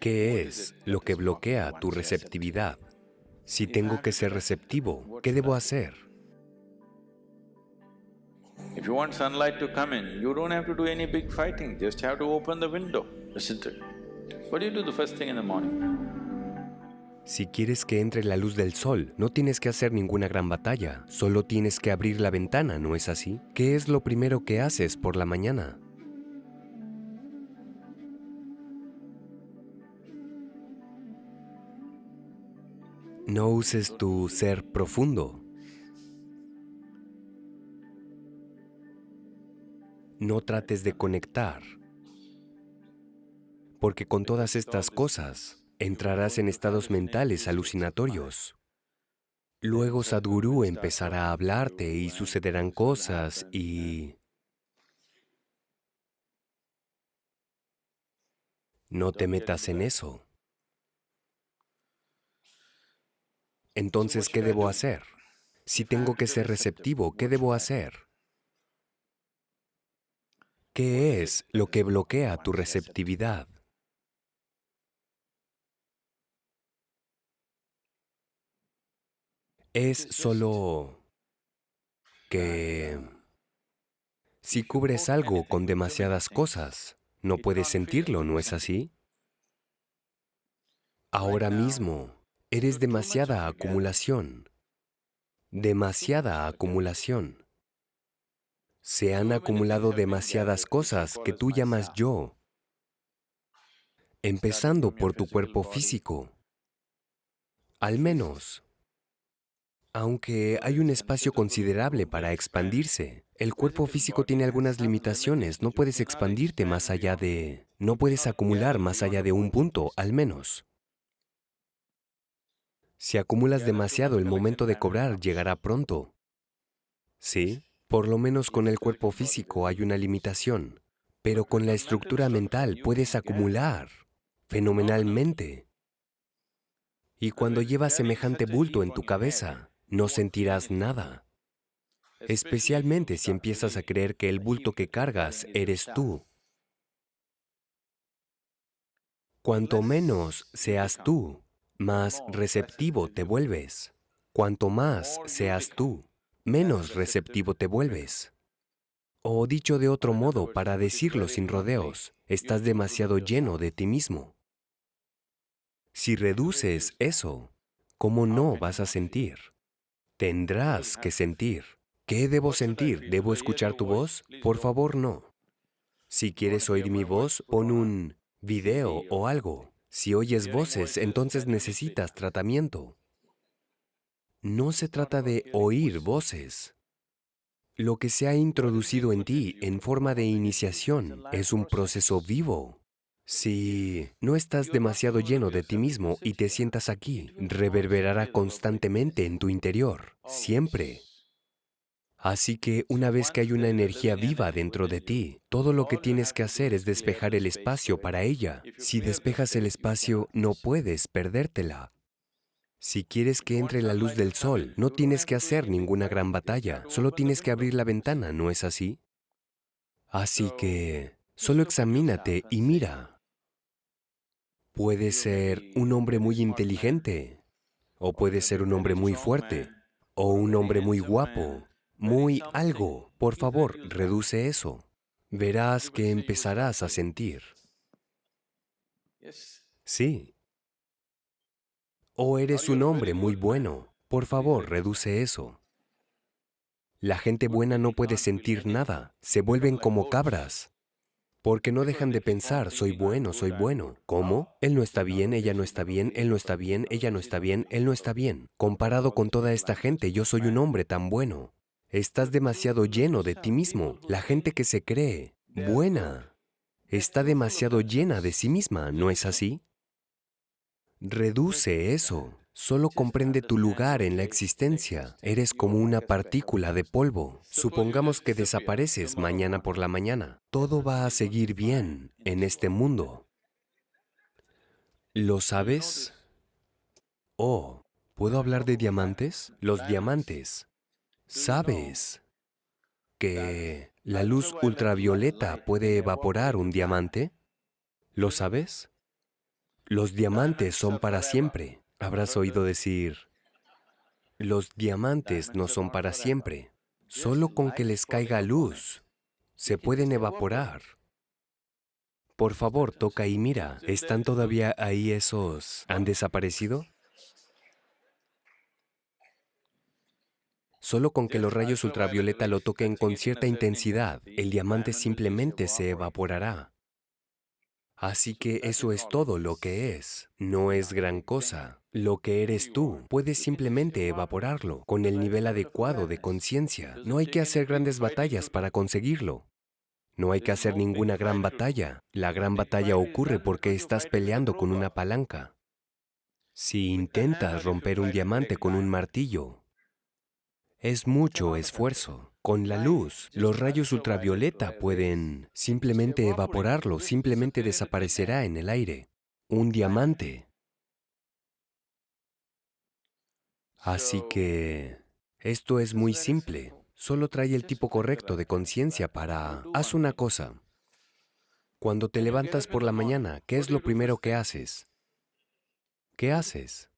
¿Qué es lo que bloquea tu receptividad? Si tengo que ser receptivo, ¿qué debo hacer? If you want sunlight to come in, you don't have to do any big fighting, just have to open the window, isn't it? What do you do the first thing in the morning? Si quieres que entre la luz del sol, no tienes que hacer ninguna gran batalla, solo tienes que abrir la ventana, ¿no es así? ¿Qué es lo primero que haces por la mañana? No uses tu ser profundo. No trates de conectar, porque con todas estas cosas entrarás en estados mentales alucinatorios. Luego Sadhguru empezará a hablarte y sucederán cosas y... No te metas en eso. Entonces, ¿qué debo hacer? Si tengo que ser receptivo, ¿qué debo hacer? ¿Qué es lo que bloquea tu receptividad? Es solo que si cubres algo con demasiadas cosas, no puedes sentirlo, ¿no es así? Ahora mismo, Eres demasiada acumulación, demasiada acumulación. Se han acumulado demasiadas cosas que tú llamas yo, empezando por tu cuerpo físico. Al menos, aunque hay un espacio considerable para expandirse, el cuerpo físico tiene algunas limitaciones, no puedes expandirte más allá de... no puedes acumular más allá de un punto, al menos. Si acumulas demasiado, el momento de cobrar llegará pronto. Sí, por lo menos con el cuerpo físico hay una limitación, pero con la estructura mental puedes acumular fenomenalmente. Y cuando llevas semejante bulto en tu cabeza, no sentirás nada. Especialmente si empiezas a creer que el bulto que cargas eres tú. Cuanto menos seas tú, más receptivo te vuelves. Cuanto más seas tú, menos receptivo te vuelves. O dicho de otro modo, para decirlo sin rodeos, estás demasiado lleno de ti mismo. Si reduces eso, ¿cómo no vas a sentir? Tendrás que sentir. ¿Qué debo sentir? ¿Debo escuchar tu voz? Por favor, no. Si quieres oír mi voz, pon un video o algo. Si oyes voces, entonces necesitas tratamiento. No se trata de oír voces. Lo que se ha introducido en ti en forma de iniciación es un proceso vivo. Si no estás demasiado lleno de ti mismo y te sientas aquí, reverberará constantemente en tu interior, siempre. Así que una vez que hay una energía viva dentro de ti, todo lo que tienes que hacer es despejar el espacio para ella. Si despejas el espacio, no puedes perdértela. Si quieres que entre la luz del sol, no tienes que hacer ninguna gran batalla, solo tienes que abrir la ventana, ¿no es así? Así que, solo examínate y mira. Puede ser un hombre muy inteligente, o puede ser un hombre muy fuerte, o un hombre muy guapo, muy algo. Por favor, reduce eso. Verás que empezarás a sentir. Sí. O eres un hombre muy bueno. Por favor, reduce eso. La gente buena no puede sentir nada. Se vuelven como cabras. Porque no dejan de pensar, soy bueno, soy bueno. ¿Cómo? Él no está bien, ella no está bien, él no está bien, ella no está bien, él no está bien. Comparado con toda esta gente, yo soy un hombre tan bueno. Estás demasiado lleno de ti mismo. La gente que se cree buena está demasiado llena de sí misma, ¿no es así? Reduce eso. Solo comprende tu lugar en la existencia. Eres como una partícula de polvo. Supongamos que desapareces mañana por la mañana. Todo va a seguir bien en este mundo. ¿Lo sabes? Oh, ¿puedo hablar de diamantes? Los diamantes ¿Sabes que la luz ultravioleta puede evaporar un diamante? ¿Lo sabes? Los diamantes son para siempre. Habrás oído decir, los diamantes no son para siempre. Solo con que les caiga luz, se pueden evaporar. Por favor, toca y mira, ¿están todavía ahí esos? ¿Han desaparecido? Solo con que los rayos ultravioleta lo toquen con cierta intensidad, el diamante simplemente se evaporará. Así que eso es todo lo que es. No es gran cosa. Lo que eres tú, puedes simplemente evaporarlo con el nivel adecuado de conciencia. No hay que hacer grandes batallas para conseguirlo. No hay que hacer ninguna gran batalla. La gran batalla ocurre porque estás peleando con una palanca. Si intentas romper un diamante con un martillo, es mucho esfuerzo. Con la luz, los rayos ultravioleta pueden simplemente evaporarlo, simplemente desaparecerá en el aire. Un diamante. Así que esto es muy simple. Solo trae el tipo correcto de conciencia para... Haz una cosa. Cuando te levantas por la mañana, ¿qué es lo primero que haces? ¿Qué haces?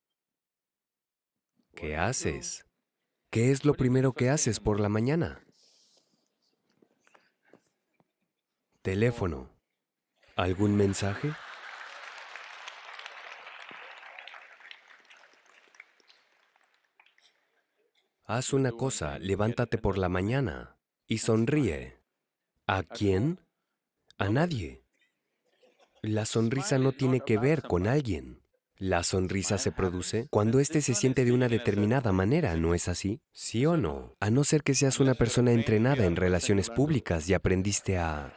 ¿Qué haces? ¿Qué es lo primero que haces por la mañana? Teléfono. ¿Algún mensaje? Haz una cosa, levántate por la mañana y sonríe. ¿A quién? A nadie. La sonrisa no tiene que ver con alguien. La sonrisa se produce cuando éste se siente de una determinada manera, ¿no es así? ¿Sí o no? A no ser que seas una persona entrenada en relaciones públicas y aprendiste a...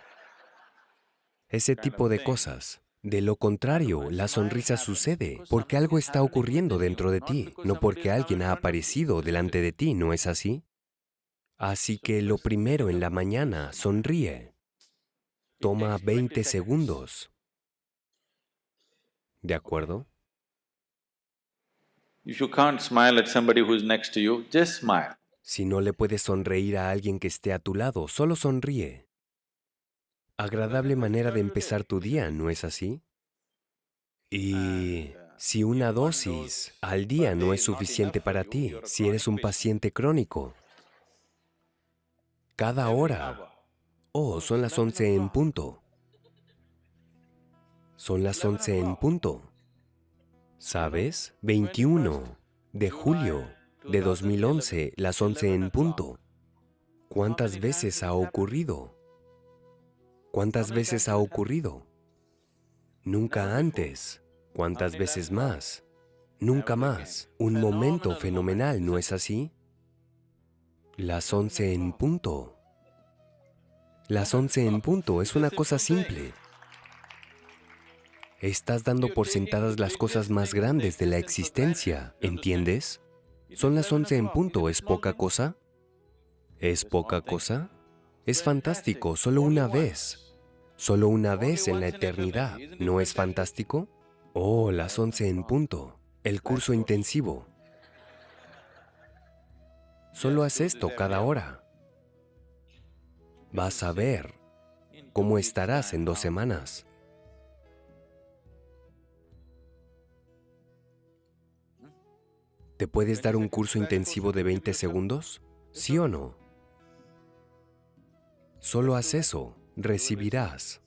ese tipo de cosas. De lo contrario, la sonrisa sucede porque algo está ocurriendo dentro de ti, no porque alguien ha aparecido delante de ti, ¿no es así? Así que lo primero en la mañana, sonríe. Toma 20 segundos. ¿De acuerdo? Si no le puedes sonreír a alguien que esté a tu lado, solo sonríe. Agradable manera de empezar tu día, ¿no es así? Y si una dosis al día no es suficiente para ti, si eres un paciente crónico, cada hora, oh, son las once en punto. Son las once en punto. ¿Sabes? 21 de julio de 2011, las 11 en punto. ¿Cuántas veces ha ocurrido? ¿Cuántas veces ha ocurrido? Nunca antes. ¿Cuántas veces más? Nunca más. Un momento fenomenal, ¿no es así? Las 11 en punto. Las 11 en punto es una cosa simple. Estás dando por sentadas las cosas más grandes de la existencia, ¿entiendes? Son las once en punto, ¿es poca cosa? ¿Es poca cosa? Es fantástico, solo una vez. Solo una vez en la eternidad, ¿no es fantástico? Oh, las once en punto, el curso intensivo. Solo haz esto cada hora. Vas a ver cómo estarás en dos semanas. ¿Te puedes dar un curso intensivo de 20 segundos? ¿Sí o no? Solo haz eso, recibirás.